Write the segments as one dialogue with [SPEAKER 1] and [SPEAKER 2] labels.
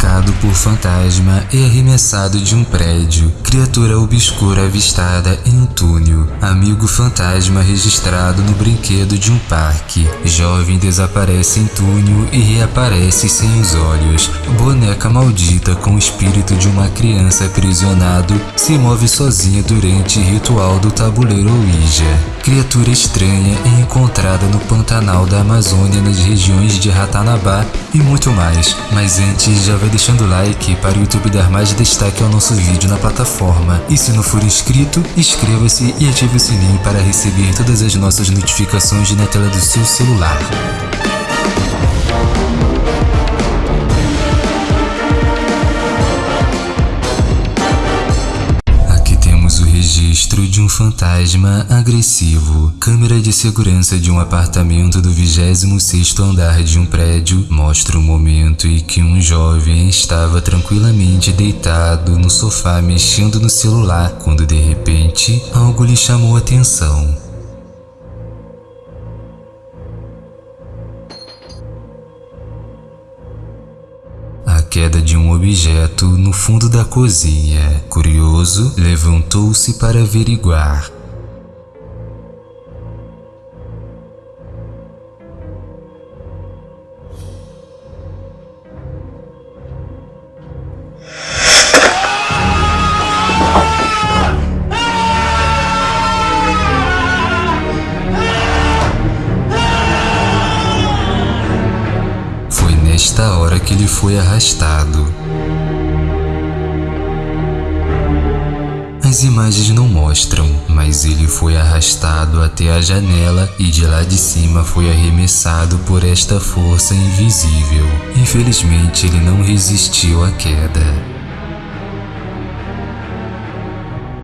[SPEAKER 1] atacado por fantasma e arremessado de um prédio. Criatura obscura avistada em um túnel. Amigo fantasma registrado no brinquedo de um parque. Jovem desaparece em túnel e reaparece sem os olhos. Boneca maldita com o espírito de uma criança aprisionado se move sozinha durante ritual do tabuleiro Ouija. Criatura estranha é encontrada no Pantanal da Amazônia nas regiões de Ratanabá e muito mais. Mas antes, já vai deixando o like para o YouTube dar mais destaque ao nosso vídeo na plataforma. E se não for inscrito, inscreva-se e ative o sininho para receber todas as nossas notificações na tela do seu celular. Fantasma agressivo. Câmera de segurança de um apartamento do 26º andar de um prédio mostra o momento em que um jovem estava tranquilamente deitado no sofá mexendo no celular quando de repente algo lhe chamou a atenção. Queda de um objeto no fundo da cozinha. Curioso, levantou-se para averiguar. Foi arrastado. As imagens não mostram, mas ele foi arrastado até a janela e de lá de cima foi arremessado por esta força invisível. Infelizmente, ele não resistiu à queda.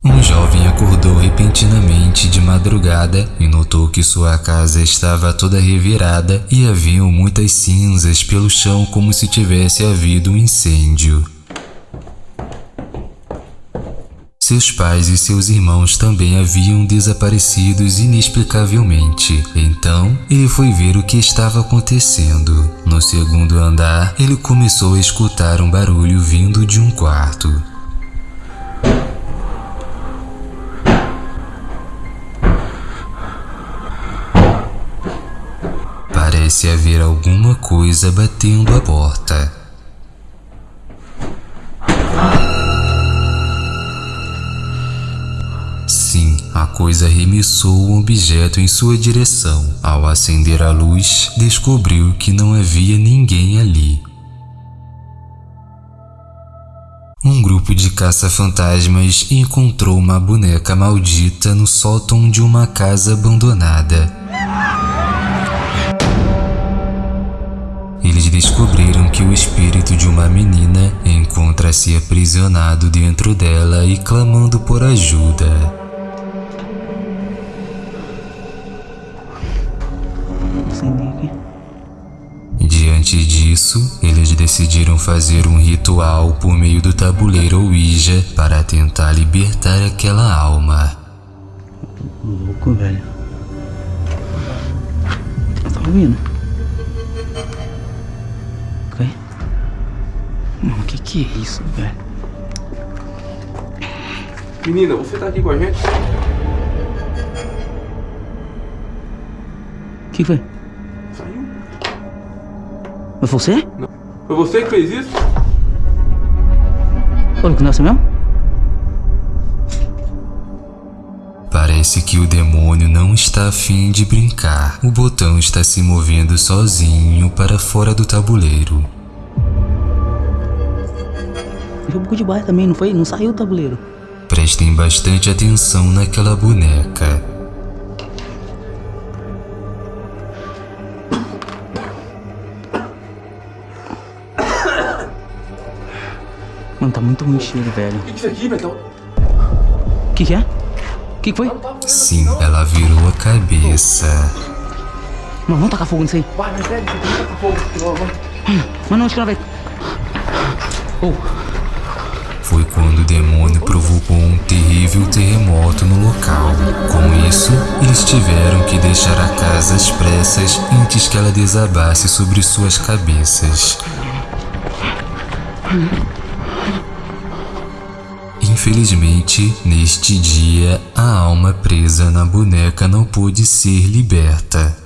[SPEAKER 1] Um jovem acordou repentinamente de madrugada e notou que sua casa estava toda revirada e haviam muitas cinzas pelo chão como se tivesse havido um incêndio. Seus pais e seus irmãos também haviam desaparecidos inexplicavelmente. Então, ele foi ver o que estava acontecendo. No segundo andar, ele começou a escutar um barulho vindo de um quarto. Parece haver alguma coisa batendo a porta. Sim, a coisa arremessou um objeto em sua direção. Ao acender a luz, descobriu que não havia ninguém ali. Um grupo de caça-fantasmas encontrou uma boneca maldita no sótão de uma casa abandonada. Descobriram que o espírito de uma menina encontra-se aprisionado dentro dela e clamando por ajuda. Diante disso, eles decidiram fazer um ritual por meio do tabuleiro Ouija para tentar libertar aquela alma.
[SPEAKER 2] Louco, velho. Tá ouvindo? Que que é isso, velho?
[SPEAKER 3] Menina, você tá aqui com a gente?
[SPEAKER 2] O que foi?
[SPEAKER 3] Saiu.
[SPEAKER 2] Foi você?
[SPEAKER 3] Não. Foi você que fez isso?
[SPEAKER 2] Foi com nossa mesmo?
[SPEAKER 1] Parece que o demônio não está afim de brincar. O botão está se movendo sozinho para fora do tabuleiro.
[SPEAKER 2] Foi um pouco de baixo também, não foi? Não saiu o tabuleiro.
[SPEAKER 1] Prestem bastante atenção naquela boneca.
[SPEAKER 2] Mano, tá muito ruim o cheiro, velho.
[SPEAKER 3] O que, é isso aqui, Betão?
[SPEAKER 2] O que, que é? O que, que foi?
[SPEAKER 1] Sim, ela virou a cabeça.
[SPEAKER 2] Mano, vamos tacar fogo nisso aí.
[SPEAKER 3] Vai, vai, pega isso aqui, taca fogo.
[SPEAKER 2] Mano, onde que ela vai?
[SPEAKER 1] Foi quando o demônio provocou um terrível terremoto no local. Com isso, eles tiveram que deixar a casa às pressas antes que ela desabasse sobre suas cabeças. Infelizmente, neste dia, a alma presa na boneca não pôde ser liberta.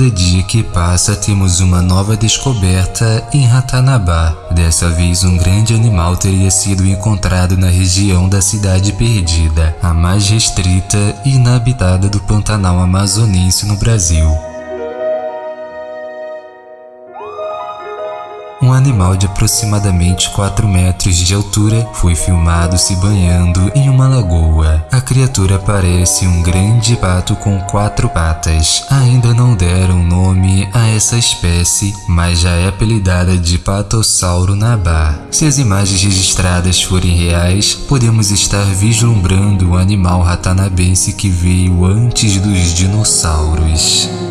[SPEAKER 1] Cada dia que passa temos uma nova descoberta em Ratanabá. Dessa vez um grande animal teria sido encontrado na região da Cidade Perdida, a mais restrita e inabitada do Pantanal amazonense no Brasil. Um animal de aproximadamente 4 metros de altura foi filmado se banhando em uma lagoa. A criatura parece um grande pato com quatro patas. Ainda não deram nome a essa espécie, mas já é apelidada de patossauro nabá. Se as imagens registradas forem reais, podemos estar vislumbrando o animal ratanabense que veio antes dos dinossauros.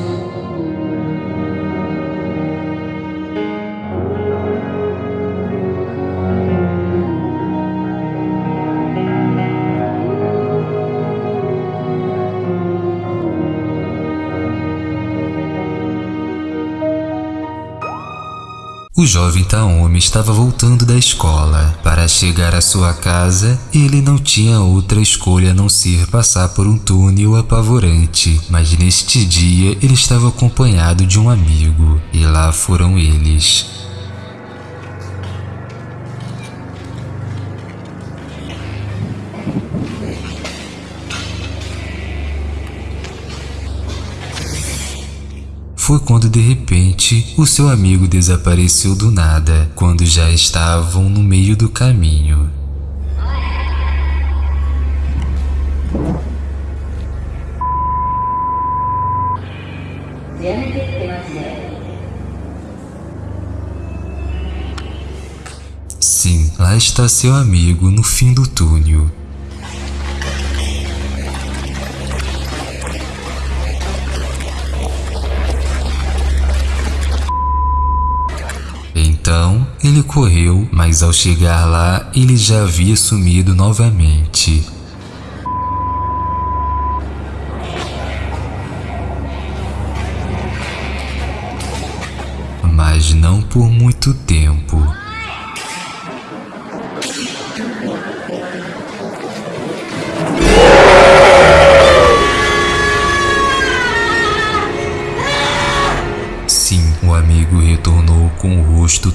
[SPEAKER 1] O jovem Taomi estava voltando da escola. Para chegar à sua casa, ele não tinha outra escolha a não ser passar por um túnel apavorante. Mas neste dia, ele estava acompanhado de um amigo. E lá foram eles. Foi quando de repente o seu amigo desapareceu do nada, quando já estavam no meio do caminho. Sim, lá está seu amigo no fim do túnel. Então ele correu, mas ao chegar lá ele já havia sumido novamente. Mas não por muito tempo.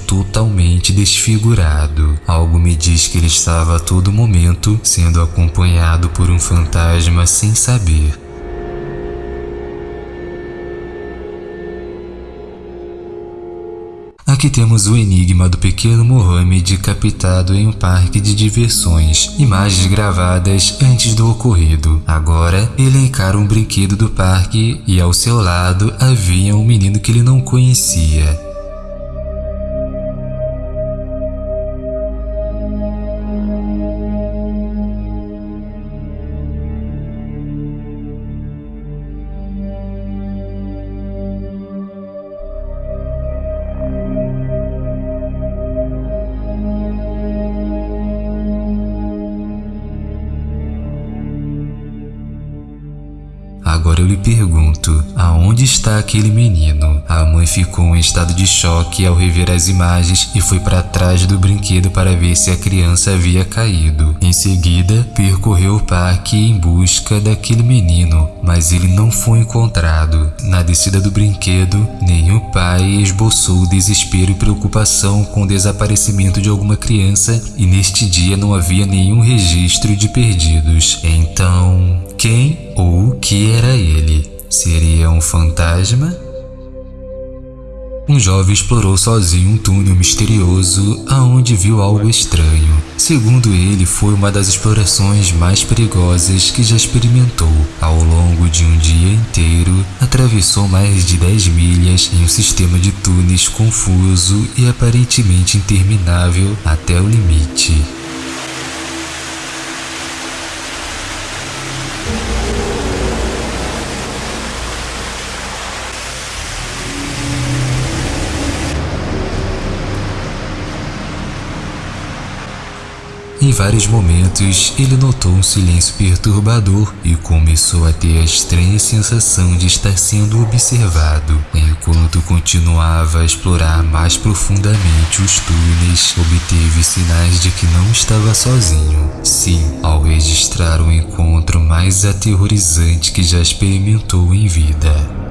[SPEAKER 1] Totalmente desfigurado. Algo me diz que ele estava a todo momento sendo acompanhado por um fantasma sem saber. Aqui temos o enigma do pequeno Mohammed captado em um parque de diversões, imagens gravadas antes do ocorrido. Agora, ele encara um brinquedo do parque e ao seu lado havia um menino que ele não conhecia. Pergunto, aonde está aquele menino? A mãe ficou em estado de choque ao rever as imagens e foi para trás do brinquedo para ver se a criança havia caído. Em seguida, percorreu o parque em busca daquele menino, mas ele não foi encontrado. Na descida do brinquedo, o pai esboçou desespero e preocupação com o desaparecimento de alguma criança e neste dia não havia nenhum registro de perdidos. Então, quem ou o que era ele? Seria um fantasma? Um jovem explorou sozinho um túnel misterioso aonde viu algo estranho. Segundo ele, foi uma das explorações mais perigosas que já experimentou. Ao longo de um dia inteiro, atravessou mais de 10 milhas em um sistema de túneis confuso e aparentemente interminável até o limite. Em vários momentos, ele notou um silêncio perturbador e começou a ter a estranha sensação de estar sendo observado. Enquanto continuava a explorar mais profundamente os túneis, obteve sinais de que não estava sozinho. Sim, ao registrar o encontro mais aterrorizante que já experimentou em vida.